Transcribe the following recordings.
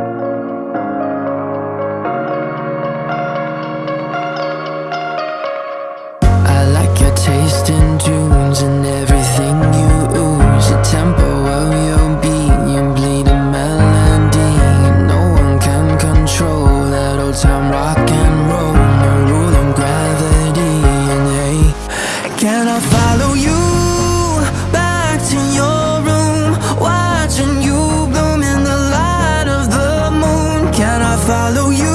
I follow you.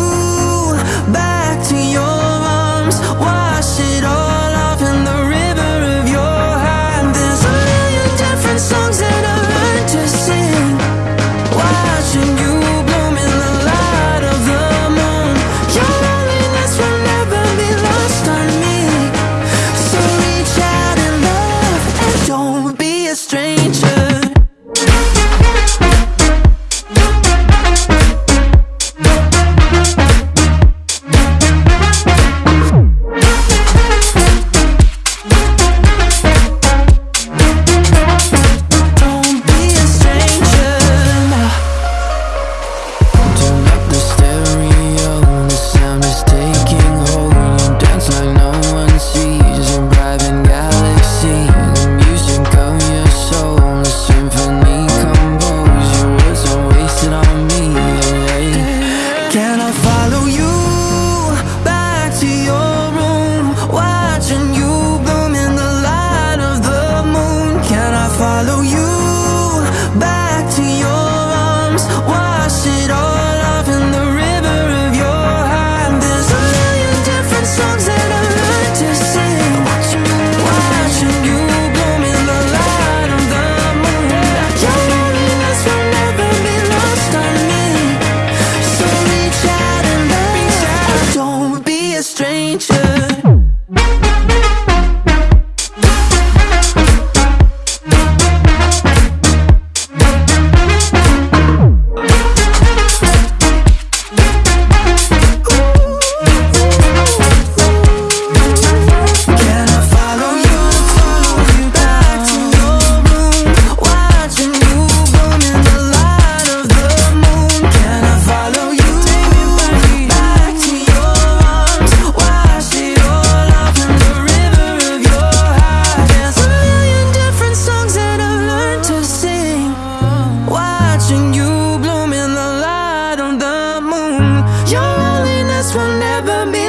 nature Your loneliness will never be